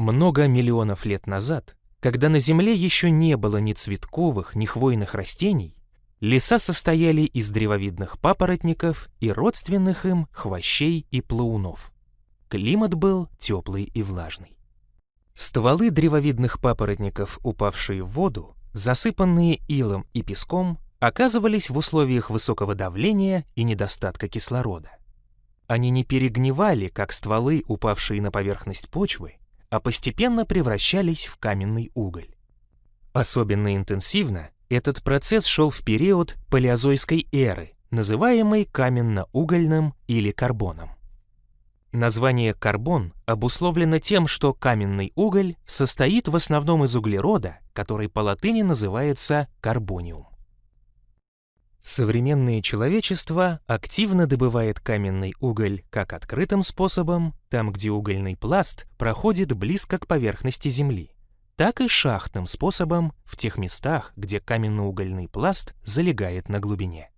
Много миллионов лет назад, когда на Земле еще не было ни цветковых, ни хвойных растений, леса состояли из древовидных папоротников и родственных им хвощей и плаунов. Климат был теплый и влажный. Стволы древовидных папоротников, упавшие в воду, засыпанные илом и песком, оказывались в условиях высокого давления и недостатка кислорода. Они не перегнивали, как стволы, упавшие на поверхность почвы, а постепенно превращались в каменный уголь. Особенно интенсивно этот процесс шел в период палеозойской эры, называемый каменно-угольным или карбоном. Название карбон обусловлено тем, что каменный уголь состоит в основном из углерода, который по латыни называется карбониум. Современное человечество активно добывает каменный уголь как открытым способом, там где угольный пласт проходит близко к поверхности Земли, так и шахтным способом в тех местах, где каменно-угольный пласт залегает на глубине.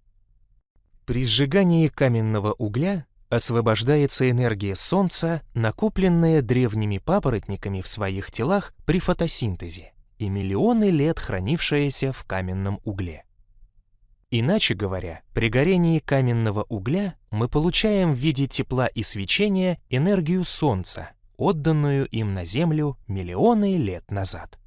При сжигании каменного угля освобождается энергия Солнца, накопленная древними папоротниками в своих телах при фотосинтезе и миллионы лет хранившаяся в каменном угле. Иначе говоря, при горении каменного угля мы получаем в виде тепла и свечения энергию Солнца, отданную им на Землю миллионы лет назад.